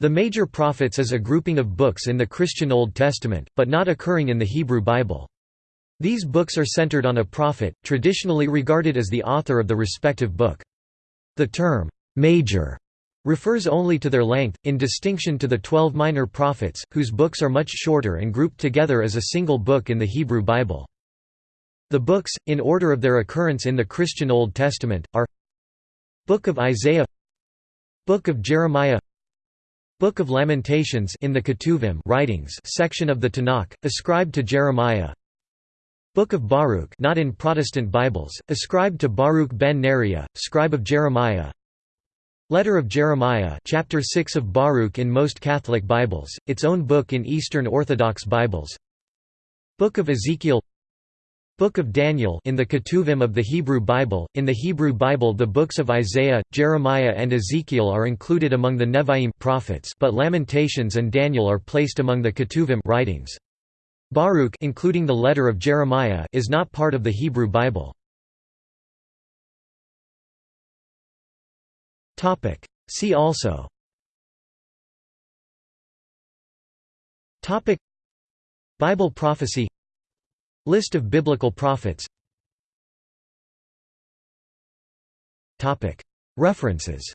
The Major Prophets is a grouping of books in the Christian Old Testament, but not occurring in the Hebrew Bible. These books are centered on a prophet, traditionally regarded as the author of the respective book. The term, "'major' refers only to their length, in distinction to the twelve minor prophets, whose books are much shorter and grouped together as a single book in the Hebrew Bible. The books, in order of their occurrence in the Christian Old Testament, are Book of Isaiah Book of Jeremiah Book of Lamentations in the Ketuvim writings section of the Tanakh, ascribed to Jeremiah. Book of Baruch not in Protestant Bibles, ascribed to Baruch ben Neriah, scribe of Jeremiah. Letter of Jeremiah chapter 6 of Baruch in most Catholic Bibles, its own book in Eastern Orthodox Bibles. Book of Ezekiel Book of Daniel in the Ketuvim of the Hebrew Bible. In the Hebrew Bible, the books of Isaiah, Jeremiah, and Ezekiel are included among the Nevi'im prophets, but Lamentations and Daniel are placed among the Ketuvim writings. Baruch, including the letter of Jeremiah, is not part of the Hebrew Bible. Topic. See also. Topic. Bible prophecy List of biblical prophets. References